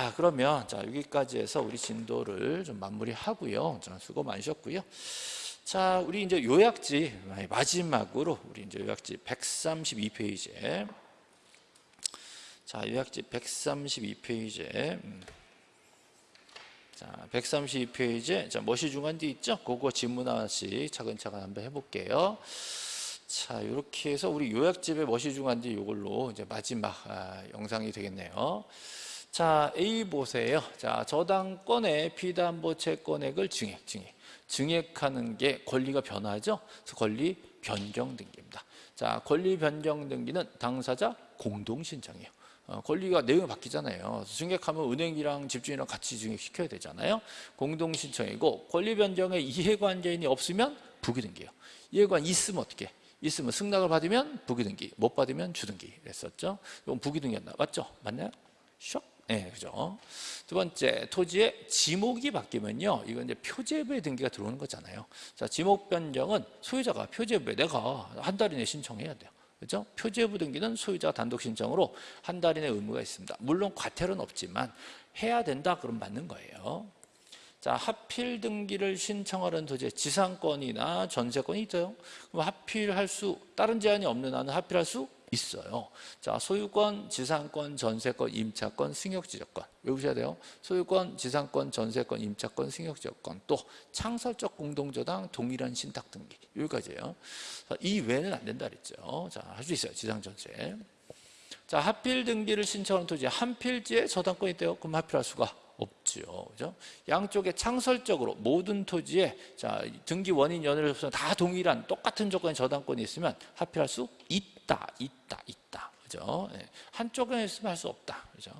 자, 그러면 자 여기까지 해서 우리 진도를 좀 마무리하고요. 자, 수고 많으셨고요. 자, 우리 이제 요약지 마지막으로 우리 이제 요약지 132페이지에 자, 요약지 132페이지에 음. 자, 132페이지에 자, 멋이 중간 뒤 있죠? 그거 질문 하나씩 차근차근 한번 해볼게요. 자, 이렇게 해서 우리 요약집의 멋이 중간 뒤 이걸로 이제 마지막 아, 영상이 되겠네요. 자, A 보세요. 자, 저당권의 피담보 채권액을 증액, 증액. 증액하는 게 권리가 변하죠. 그래서 권리 변경 등기입니다. 자, 권리 변경 등기는 당사자 공동 신청이에요. 어, 권리가 내용이 바뀌잖아요. 증액하면 은행이랑 집주인이랑 같이 증액시켜야 되잖아요. 공동 신청이고 권리 변경에 이해관계인이 없으면 부기등기예요. 이해관 있으면 어떻게? 있으면 승낙을 받으면 부기등기, 못 받으면 주등기 그랬었죠. 이건 부기등기였나? 맞죠? 맞나요? 슉. 네, 그죠. 두 번째, 토지의 지목이 바뀌면요. 이건 이제 표제부의 등기가 들어오는 거잖아요. 자, 지목 변경은 소유자가 표제부에 내가 한 달 이내 신청해야 돼요. 그죠? 표제부 등기는 소유자 단독 신청으로 한 달 이내 의무가 있습니다. 물론 과태료는 없지만 해야 된다 그럼 맞는 거예요. 자, 하필 등기를 신청하는 토지의 지상권이나 전세권이 있어요. 그럼 하필 할 수 다른 제한이 없는 한은 하필 할 수 있어요. 자, 소유권, 지상권, 전세권, 임차권, 승역지적권 외우셔야 돼요. 소유권, 지상권, 전세권, 임차권, 승역지적권 또 창설적 공동저당, 동일한 신탁 등기 여기까지예요. 이 외에는 안 된다 그랬죠. 자, 할 수 있어요. 지상 전세. 자, 하필 등기를 신청하는 토지 한 필지에 저당권이 있대요. 그럼 하필할 수가 없죠. 그죠? 양쪽에 창설적으로 모든 토지에 자, 등기 원인 연회를 합해서 다 동일한 똑같은 조건의 저당권이 있으면 하필할 수 있다. 있다. 있다. 그죠? 네. 한쪽에 있으면 할 수 없다. 그죠?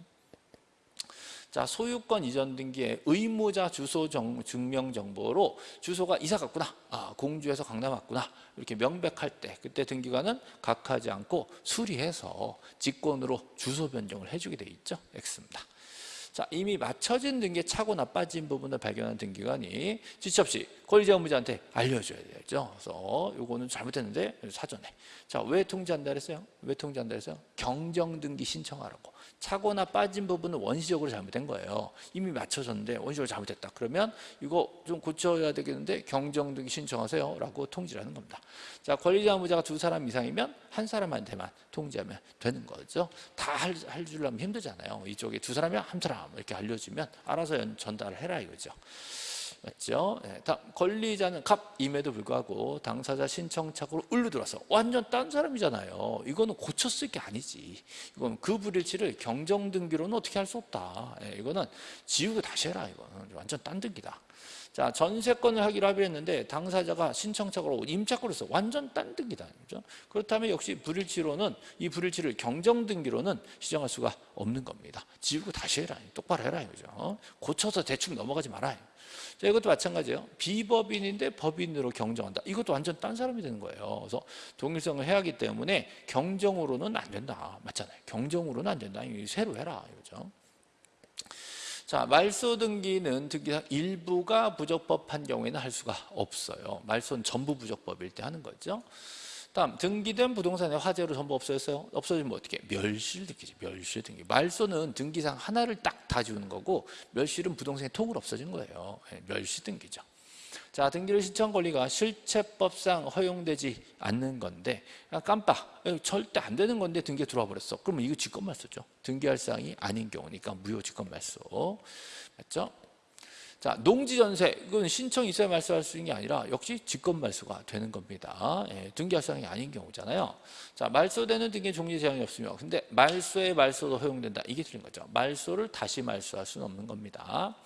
자, 소유권 이전 등기의 의무자 주소 정, 증명 정보로 주소가 이사 갔구나. 아, 공주에서 강남 왔구나. 이렇게 명백할 때 그때 등기관은 각하지 않고 수리해서 직권으로 주소 변경을 해 주게 돼 있죠. X입니다. 자, 이미 맞춰진 등기에 차고 나 빠진 부분을 발견한 등기관이 지체 없이 권리자 의무자한테 알려줘야 되죠. 그래서 요거는 잘못했는데 사전에. 자, 왜 통지 한다 그랬어요? 왜 통지 한다 그랬어요? 경정 등기 신청하라고. 차거나 빠진 부분은 원시적으로 잘못된 거예요. 이미 맞춰졌는데 원시적으로 잘못했다. 그러면 이거 좀 고쳐야 되겠는데 경정 등기 신청하세요. 라고 통지를 하는 겁니다. 자, 권리자 의무자가 두 사람 이상이면 한 사람한테만 통지하면 되는 거죠. 다 할 줄라면 힘들잖아요. 이쪽에 두 사람이면 한 사람 이렇게 알려주면 알아서 전달을 해라 이거죠. 맞죠? 네, 다음 권리자는 갑임에도 불구하고 당사자 신청착오로 을로 들어와서 완전 딴 사람이잖아요. 이거는 고쳤을 게 아니지. 이건 그 불일치를 경정등기로는 어떻게 할 수 없다. 네, 이거는 지우고 다시 해라. 이거는 완전 딴 등기다. 자 전세권을 하기로 합의했는데 당사자가 신청착오로 임차권을 써 완전 딴 등기다. 그렇죠? 그렇다면 역시 불일치로는 이 불일치를 경정등기로는 시정할 수가 없는 겁니다. 지우고 다시 해라. 똑바로 해라. 이거죠. 고쳐서 대충 넘어가지 말아요. 자, 이것도 마찬가지예요. 비법인인데 법인으로 경정한다. 이것도 완전 딴 사람이 되는 거예요. 그래서 동일성을 해야 하기 때문에 경정으로는 안 된다. 맞잖아요. 경정으로는 안 된다. 새로 해라. 이거죠. 자, 말소 등기는 등기상 일부가 부적법한 경우에는 할 수가 없어요. 말소는 전부 부적법일 때 하는 거죠. 다음 등기된 부동산에 화재로 전부 없어졌어요. 없어지면 어떻게? 멸실 등기지. 멸실 등기. 말소는 등기상 하나를 딱 다 지우는 거고 멸실은 부동산이 통으로 없어진 거예요. 네, 멸실 등기죠. 자, 등기를 신청 권리가 실체법상 허용되지 않는 건데 깜빡 절대 안 되는 건데 등기에 들어와 버렸어. 그러면 이거 직권 말소죠. 등기할 사항이 아닌 경우니까 무효 직권 말소. 맞죠? 자, 농지전세 이건 신청이 있어야 말소할 수 있는 게 아니라 역시 직권 말소가 되는 겁니다. 예, 등기할 사항이 아닌 경우잖아요. 자, 말소되는 등기 종지 제한이 없으며 근데 말소에 말소도 허용된다. 이게 틀린 거죠. 말소를 다시 말소할 수는 없는 겁니다.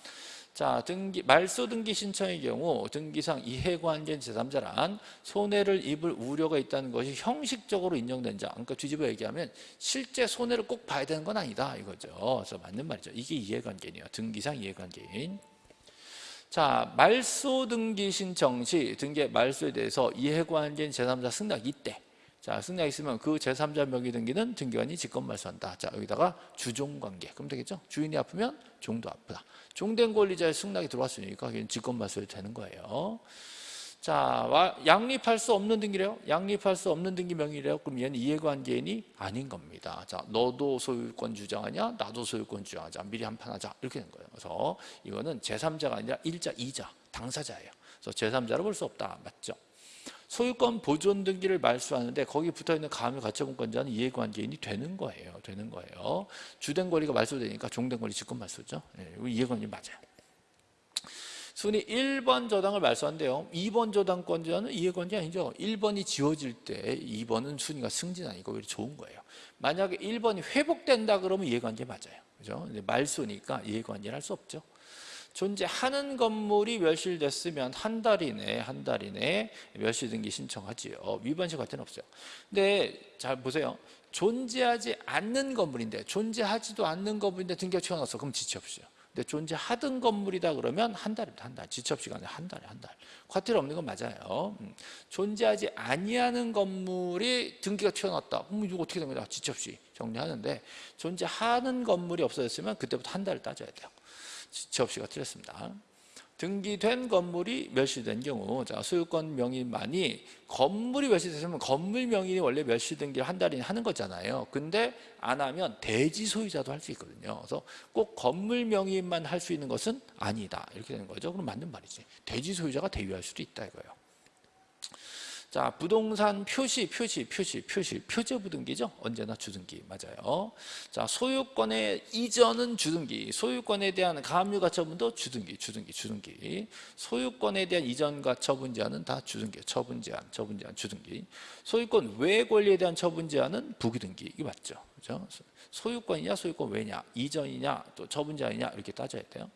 자, 등기, 말소 등기 신청의 경우 등기상 이해관계인 제3자란 손해를 입을 우려가 있다는 것이 형식적으로 인정된 자. 그러니까 뒤집어 얘기하면 실제 손해를 꼭 봐야 되는 건 아니다 이거죠. 그래서 맞는 말이죠. 이게 이해관계인이에요. 등기상 이해관계인. 자, 말소 등기 신청 시 등기 말소에 대해서 이해관계인 제3자 승낙 이때 자, 승낙 있으면 그 제3자 명의 등기는 등기관이 직권 말소한다. 자, 여기다가 주종 관계. 그럼 되겠죠? 주인이 아프면 종도 아프다. 종된 권리자의 승낙이 들어왔으니까 직권 말소이 되는 거예요. 자, 와- 양립할 수 없는 등기래요. 양립할 수 없는 등기 명의래요. 그럼 얘는 이해관계인이 아닌 겁니다. 자, 너도 소유권 주장하냐? 나도 소유권 주장하자. 미리 한판 하자. 이렇게 된 거예요. 그래서 이거는 제3자가 아니라 일자, 이자, 당사자예요. 그래서 제3자로 볼 수 없다. 맞죠? 소유권 보존 등기를 말소하는데 거기 붙어 있는 가압류 가처분권자는 이해관계인이 되는 거예요. 되는 거예요. 주된 권리가 말소되니까 종된 권리 직권 말소죠. 예, 이해관계 맞아요. 순위 1번 저당을 말소한대요. 2번 저당권자는 이해관계 아니죠. 1번이 지워질 때 2번은 순위가 승진 아니고 오히려 좋은 거예요. 만약에 1번이 회복된다 그러면 이해관계 맞아요. 그죠? 말소니까 이해관계를 할 수 없죠. 존재하는 건물이 멸실됐으면 한 달 이내 한 달 이내 멸실 등기 신청하지요. 위반시 과태는 없어요. 근데 잘 보세요. 존재하지 않는 건물인데 존재하지도 않는 건물인데 등기가 튀어나왔어. 그럼 지체 없이요. 근데 존재하던 건물이다 그러면 한 달입니다. 한 달. 없이 가는 한 달에 한 달. 과태료 없는 건 맞아요. 음. 존재하지 아니하는 건물이 등기가 튀어나왔다. 그럼 이거 어떻게? 지체 없이 정리하는데 존재하는 건물이 없어졌으면 그때부터 한 달을 따져야 돼요. 없이가 틀렸습니다. 등기된 건물이 멸실된 경우 자 소유권 명의만이 건물이 멸실됐으면 건물 명의이 원래 멸실 등기를 한 달이나 하는 거잖아요. 근데 안 하면 대지 소유자도 할 수 있거든요. 그래서 꼭 건물 명의만 할 수 있는 것은 아니다. 이렇게 되는 거죠. 그럼 맞는 말이지. 대지 소유자가 대위할 수도 있다 이거예요. 자, 부동산 표시, 표시, 표시, 표시, 표제부 등기죠. 언제나 주등기 맞아요. 자, 소유권의 이전은 주등기, 소유권에 대한 가압류 가처분도 주등기, 주등기, 주등기. 소유권에 대한 이전과 처분 제한은 다 주등기, 처분 제한, 처분 제한, 주등기. 소유권 외 권리에 대한 처분 제한은 부기등기. 이게 맞죠, 그렇죠? 소유권이냐, 소유권 외냐, 이전이냐, 또 처분 제한이냐 이렇게 따져야 돼요.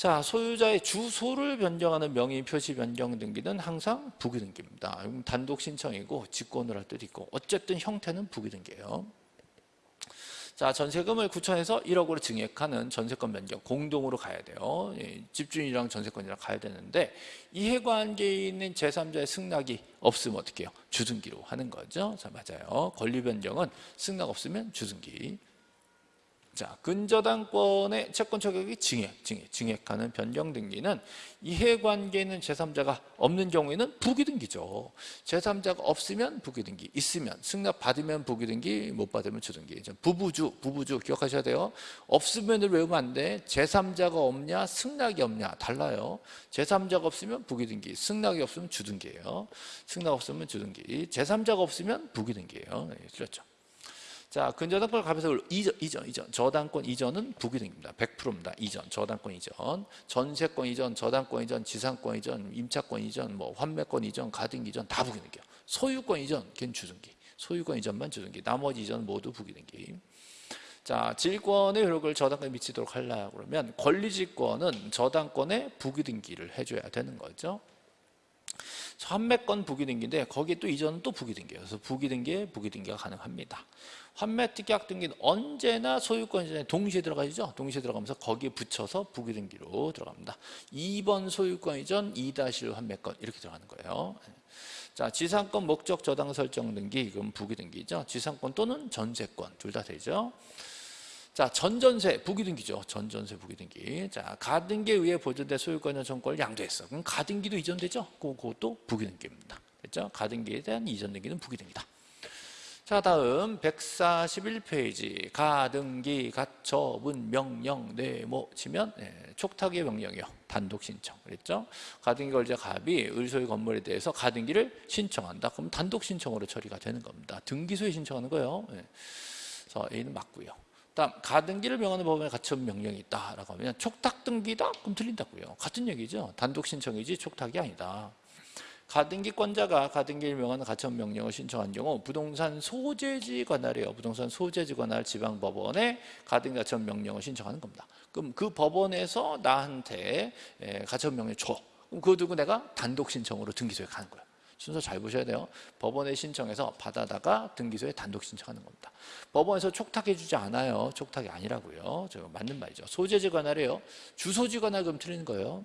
자, 소유자의 주소를 변경하는 명의 표시 변경 등기는 항상 부기 등기입니다. 단독 신청이고 직권을 할 때도 있고 어쨌든 형태는 부기 등기예요. 자, 전세금을 구청에서 1억으로 증액하는 전세권 변경 공동으로 가야 돼요. 예, 집주인이랑 전세권이랑 가야 되는데 이해관계에 있는 제3자의 승낙이 없으면 어떻게 해요? 주등기로 하는 거죠. 자, 맞아요. 권리 변경은 승낙 없으면 주등기. 자, 근저당권의 채권 처격이 증액, 증액, 증액하는 변경 등기는 이해관계에 있는 제3자가 없는 경우에는 부기등기죠. 제3자가 없으면 부기등기, 있으면 승낙 받으면 부기등기, 못 받으면 주등기. 부부주, 부부주 기억하셔야 돼요. 없으면을 외우면 안 돼. 제3자가 없냐, 승낙이 없냐 달라요. 제3자가 없으면 부기등기, 승낙이 없으면 주등기예요. 승낙 없으면 주등기, 제3자가 없으면 부기등기예요. 네, 틀렸죠. 자, 근저당권 값에서 이전, 이전, 이전, 저당권 이전은 부기등입니다. 100%입니다. 이전, 저당권 이전, 전세권 이전, 저당권 이전, 지상권 이전, 임차권 이전, 뭐 환매권 이전, 가등기 이전 다 부기등기요. 소유권 이전, 걔는 주등기. 소유권 이전만 주등기. 나머지 이전 모두 부기등기. 자, 질권의 효력을 저당권에 미치도록 하려고 그러면 권리질권은 저당권에 부기등기를 해줘야 되는 거죠. 환매권 부기등기인데 거기에 또 이전은 또 부기등기예요. 그래서 부기등기에 부기등기가 가능합니다. 환매 특약 등기는 언제나 소유권 이전에 동시에 들어가죠. 동시에 들어가면서 거기에 붙여서 부기등기로 들어갑니다. 2번 소유권 이전 2-1 환매권 이렇게 들어가는 거예요. 자, 지상권 목적 저당 설정 등기 이건 부기등기죠. 지상권 또는 전세권 둘 다 되죠. 자, 전전세 부기등기죠. 전전세 부기등기. 자, 가등기에 의해 보존된 소유권의 전권을 양도했어. 그럼 가등기도 이전되죠. 그것도 부기등기입니다. 됐죠? 가등기에 대한 이전 등기는 부기등기다. 자, 다음 141페이지 가등기, 가처분, 명령, 네모 치면 네, 촉탁의 명령이요. 단독 신청. 그랬죠? 가등기 걸자 갑이 을소유 건물에 대해서 가등기를 신청한다. 그럼 단독 신청으로 처리가 되는 겁니다. 등기소에 신청하는 거예요. 네. 그래서 A는 맞고요. 다음 가등기를 명하는 법원에 가처분 명령이 있다라고 하면 촉탁 등기다? 그럼 틀린다고요. 같은 얘기죠. 단독 신청이지 촉탁이 아니다. 가등기권자가 가등기를 명하는 가처분 명령을 신청한 경우 부동산 소재지 관할이에요. 부동산 소재지 관할 지방법원에 가등기 가처분 명령을 신청하는 겁니다. 그럼 그 법원에서 나한테 가처분 명령 줘. 그거 두고 내가 단독 신청으로 등기소에 가는 거예요. 순서 잘 보셔야 돼요. 법원에 신청해서 받아다가 등기소에 단독 신청하는 겁니다. 법원에서 촉탁해주지 않아요. 촉탁이 아니라고요. 저 맞는 말이죠. 소재지 관할이에요. 주소지 관할 그럼 틀리는 거예요.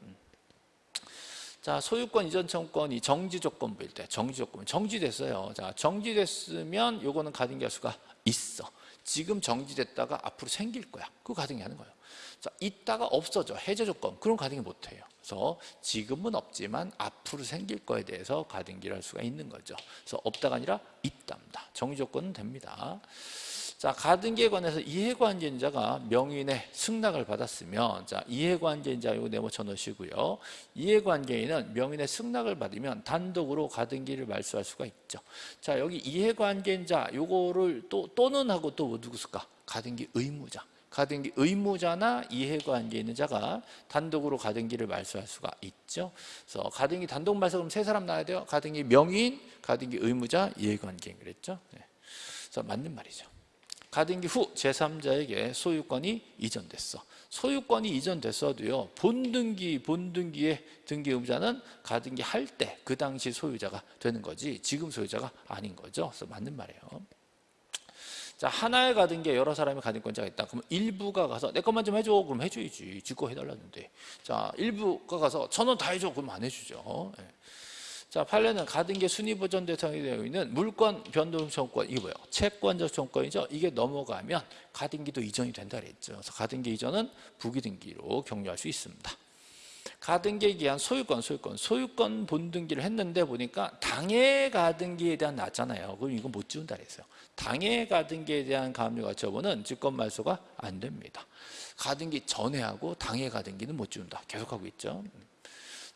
자, 소유권 이전 청권이 정지 조건부일 때 정지 조건 정지됐어요. 자, 정지됐으면 요거는 가등기할 수가 있어. 지금 정지됐다가 앞으로 생길 거야. 그거 가등기 하는 거예요. 자, 있다가 없어져. 해제 조건. 그럼 가등기 못 해요. 그래서 지금은 없지만 앞으로 생길 거에 대해서 가등기를 할 수가 있는 거죠. 그래서 없다가 아니라 있답니다. 정지 조건은 됩니다. 자, 가등기에 관해서 이해관계인자가 명인의 승낙을 받았으면 자, 이해관계인자 이거 네모 쳐 놓으시고요. 이해관계인은 명인의 승낙을 받으면 단독으로 가등기를 말소할 수가 있죠. 자, 여기 이해관계인자 요거를 또 또는 하고 또 누구 쓸까? 가등기 의무자. 가등기 의무자나 이해관계 있는 자가 단독으로 가등기를 말소할 수가 있죠. 그래서 가등기 단독 말소 그럼 세 사람 나야 돼요. 가등기 명인, 가등기 의무자, 이해관계인 그랬죠. 네. 그래서 맞는 말이죠. 가등기 후 제3자에게 소유권이 이전됐어. 소유권이 이전됐어도요. 본등기, 본등기의 등기 의무자는 가등기 할 때 그 당시 소유자가 되는 거지 지금 소유자가 아닌 거죠. 그래서 맞는 말이에요. 자 하나의 가등기에 여러 사람이 가등권자가 있다. 그러면 일부가 가서 내 것만 좀 해줘. 그럼 해줘야지. 지거 해달라는데. 자 일부가 가서 천 원 다 해줘. 그럼 안 해주죠. 예. 자 판례는 가등기 순위 보전 대상이 되어 있는 물권 변동 청권 이게 뭐예요? 채권적 청권이죠. 이게 넘어가면 가등기도 이전이 된다 그랬죠. 그래서 가등기 이전은 부기등기로 격려할 수 있습니다. 가등기에 기한 소유권, 소유권, 소유권 본등기를 했는데 보니까 당해 가등기에 대한 낮잖아요. 그럼 이거 못 지운다 그랬어요. 당해 가등기에 대한 가압류 가 처분은 직권 말소가 안 됩니다. 가등기 전에 하고 당해 가등기는 못 지운다. 계속하고 있죠.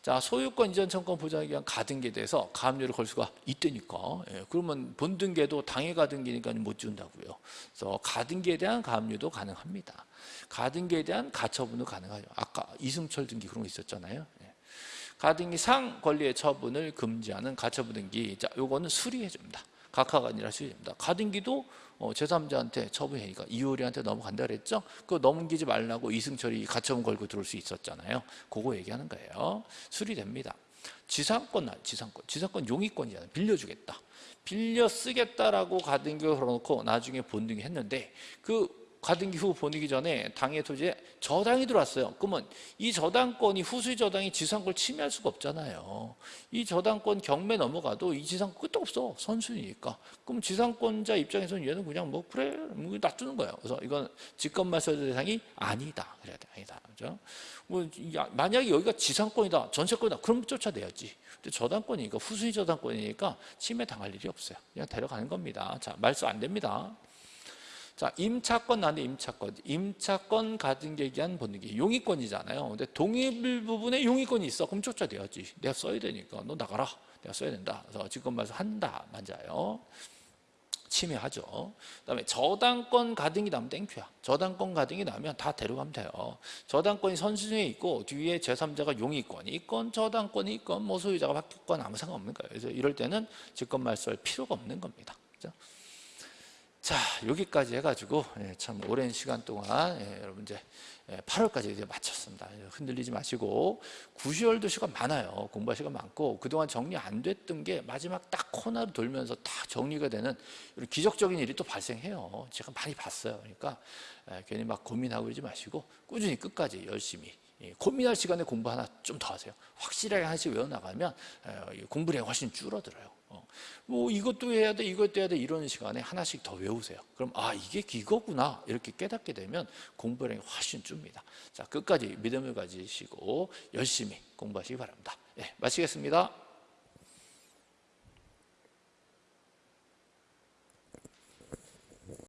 자 소유권 이전 청권 보장에 의한 가등기에 대해서 가압류를 걸 수가 있다니까. 예, 그러면 본등기도 당해 가등기니까 못 준다고요. 그래서 가등기에 대한 가압류도 가능합니다. 가등기에 대한 가처분도 가능하죠. 아까 이승철 등기 그런 거 있었잖아요. 예. 가등기 상 권리의 처분을 금지하는 가처분 등기. 자 요거는 수리해 줍니다 각하가 아니라 수리됩니다 가등기도 어, 제3자한테 처분하니까 이효리한테 넘어간다 그랬죠? 그거 넘기지 말라고 이승철이 가처분 걸고 들어올 수 있었잖아요. 그거 얘기하는 거예요. 수리됩니다. 지상권, 지상권, 지상권 용의권이잖아요. 빌려주겠다. 빌려 쓰겠다라고 가등기를 걸어놓고 나중에 본등기 했는데 그 가등기 후 보내기 전에 당의 토지에 저당이 들어왔어요. 그러면 이 저당권이 후수의 저당이 지상권을 침해할 수가 없잖아요. 이 저당권 경매 넘어가도 이 지상권 끝도 없어. 선순위니까. 그럼 지상권자 입장에서는 얘는 그냥 뭐 그래 뭐 놔두는 거예요. 그래서 이건 직권말소 대상이 아니다. 그래야 돼. 아니다. 그죠? 뭐 만약에 여기가 지상권이다, 전세권이다, 그럼 쫓아내야지. 근데 저당권이니까 후수의 저당권이니까 침해 당할 일이 없어요. 그냥 데려가는 겁니다. 자, 말소 안 됩니다. 자, 임차권 나는데 임차권. 임차권 가등기에 기한 본등기. 용의권이잖아요. 근데 동일 부분에 용의권이 있어. 그럼 쫓아내야지. 내가 써야 되니까. 너 나가라. 내가 써야 된다. 그래서 직권 말소 한다. 맞아요. 침해하죠. 그다음에 저당권 가등기 나면 땡큐야. 저당권 가등기 나면 다 데려가면 돼요. 저당권이 선순위에 있고 뒤에 제3자가 용의권이 있건 저당권이 있건 뭐 소유자가 바뀌건 아무 상관없는 거예요. 그래서 이럴 때는 직권 말소할 필요가 없는 겁니다. 그렇죠? 자 여기까지 해가지고 예, 참 오랜 시간 동안 예, 여러분 이제 8월까지 예, 이제 마쳤습니다. 흔들리지 마시고 9월도 시간 많아요. 공부할 시간 많고 그동안 정리 안 됐던 게 마지막 딱 코너로 돌면서 다 정리가 되는 기적적인 일이 또 발생해요. 제가 많이 봤어요. 그러니까 괜히 막 고민하고 그러지 마시고 꾸준히 끝까지 열심히 고민할 시간에 공부 하나 좀 더 하세요. 확실하게 하나씩 외워나가면 공부량이 훨씬 줄어들어요. 어. 뭐 이것도 해야 돼 이것도 해야 돼 이런 시간에 하나씩 더 외우세요. 그럼 아 이게 이거구나 이렇게 깨닫게 되면 공부량이 훨씬 줍니다. 자 끝까지 믿음을 가지시고 열심히 공부하시기 바랍니다. 예, 마치겠습니다